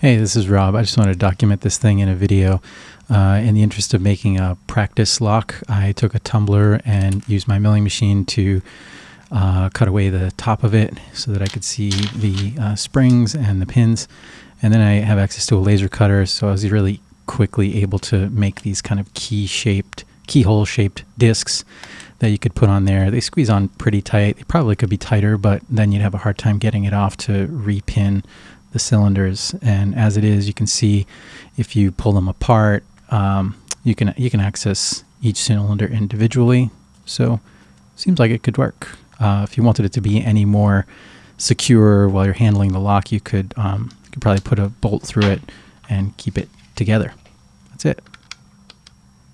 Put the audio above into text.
Hey, this is Rob. I just wanted to document this thing in a video. Uh, in the interest of making a practice lock, I took a tumbler and used my milling machine to uh, cut away the top of it so that I could see the uh, springs and the pins. And then I have access to a laser cutter, so I was really quickly able to make these kind of key-shaped, keyhole-shaped discs that you could put on there. They squeeze on pretty tight. They probably could be tighter, but then you'd have a hard time getting it off to repin the cylinders. And as it is, you can see if you pull them apart, um, you can you can access each cylinder individually. So seems like it could work. Uh, if you wanted it to be any more secure while you're handling the lock, you could um, you could probably put a bolt through it and keep it together. That's it.